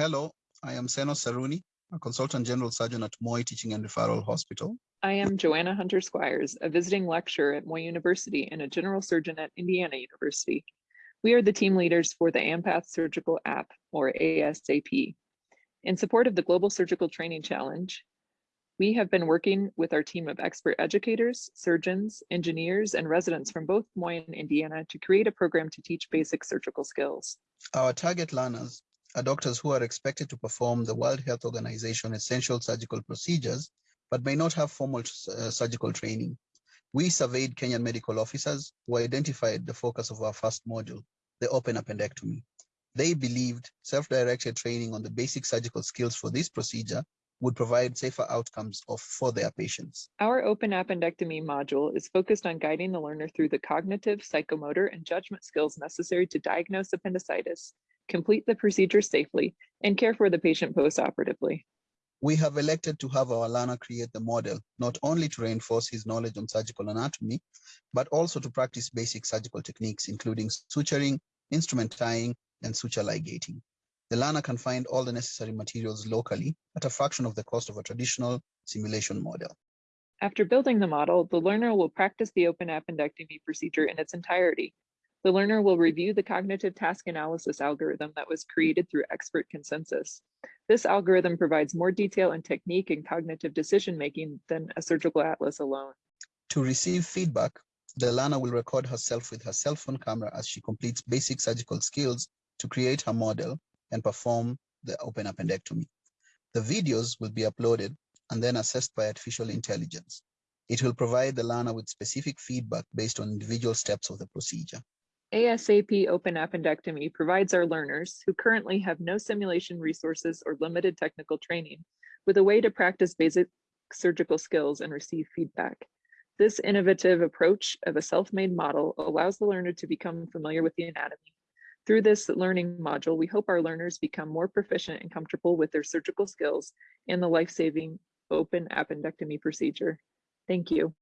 Hello, I am Seno Saruni, a consultant general surgeon at Moi Teaching and Referral Hospital. I am Joanna Hunter Squires, a visiting lecturer at Moi University and a general surgeon at Indiana University. We are the team leaders for the AMPATH Surgical App, or ASAP. In support of the Global Surgical Training Challenge, we have been working with our team of expert educators, surgeons, engineers, and residents from both Moi and Indiana to create a program to teach basic surgical skills. Our target learners are doctors who are expected to perform the World Health Organization essential surgical procedures, but may not have formal uh, surgical training. We surveyed Kenyan medical officers who identified the focus of our first module, the open appendectomy. They believed self-directed training on the basic surgical skills for this procedure would provide safer outcomes of, for their patients. Our open appendectomy module is focused on guiding the learner through the cognitive, psychomotor, and judgment skills necessary to diagnose appendicitis complete the procedure safely, and care for the patient postoperatively. We have elected to have our learner create the model, not only to reinforce his knowledge on surgical anatomy, but also to practice basic surgical techniques, including suturing, instrument tying, and suture ligating. The learner can find all the necessary materials locally at a fraction of the cost of a traditional simulation model. After building the model, the learner will practice the open appendectomy procedure in its entirety, the learner will review the cognitive task analysis algorithm that was created through expert consensus. This algorithm provides more detail and technique in cognitive decision-making than a surgical atlas alone. To receive feedback, the learner will record herself with her cell phone camera as she completes basic surgical skills to create her model and perform the open appendectomy. The videos will be uploaded and then assessed by artificial intelligence. It will provide the learner with specific feedback based on individual steps of the procedure. ASAP Open Appendectomy provides our learners, who currently have no simulation resources or limited technical training, with a way to practice basic surgical skills and receive feedback. This innovative approach of a self-made model allows the learner to become familiar with the anatomy. Through this learning module, we hope our learners become more proficient and comfortable with their surgical skills and the life-saving open appendectomy procedure. Thank you.